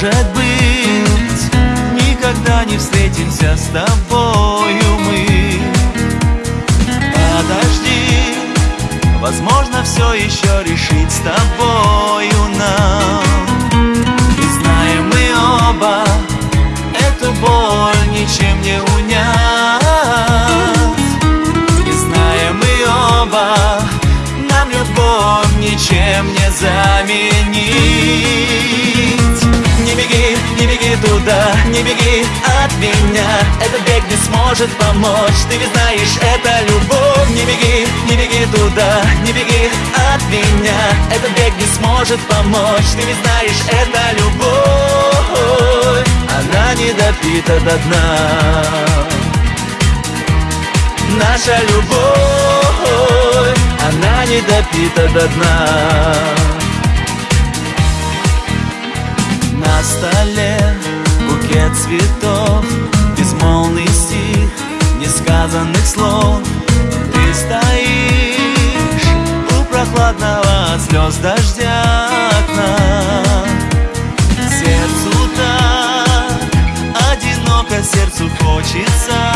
может быть Никогда не встретимся с тобою мы. Подожди, возможно все еще решить с тобою нам. И знаем мы оба, эту боль ничем не унять. И знаем мы оба, нам любовь ничем не заменить не беги туда, не беги от меня. Этот бег не сможет помочь, ты ведь знаешь, это любовь. Не беги, не беги туда, не беги от меня. Этот бег не сможет помочь, ты ведь знаешь, это любовь. Она не допита до дна. Наша любовь, она не допита до дна на столе. Букет цветов Безмолвный стих несказанных слов. Ты стоишь у прохладного от слез дождя окна. Сердцу так одиноко, сердцу хочется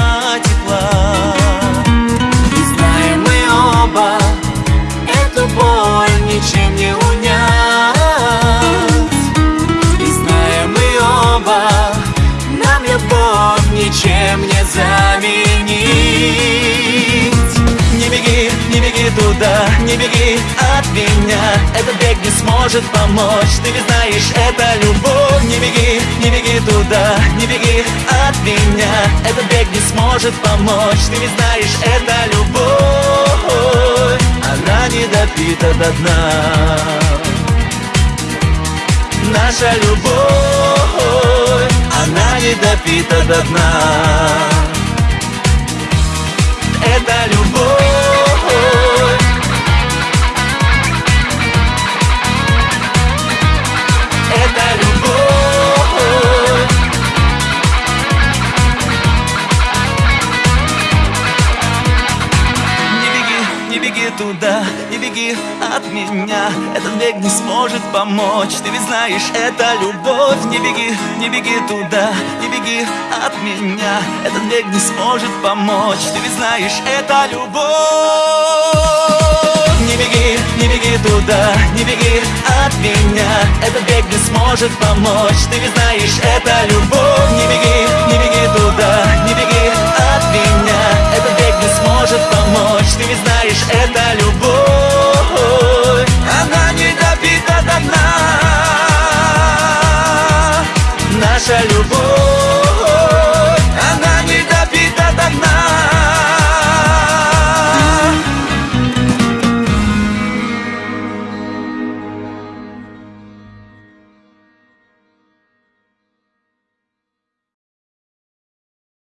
ничем не заменить. Не беги, не беги туда, не беги от меня. Этот бег не сможет помочь, ты ведь знаешь, это любовь. Не беги, не беги туда, не беги от меня. Этот бег не сможет помочь, ты ведь знаешь, это любовь. Она не допита до дна. Наша любовь она не допита до дна туда, не беги от меня. Этот бег не сможет помочь. Ты ведь знаешь, это любовь. Не беги, не беги туда, не беги от меня. Этот бег не сможет помочь. Ты ведь знаешь, это любовь. Не беги, не беги туда, не беги от меня. Этот бег не сможет помочь. Ты ведь знаешь, это любовь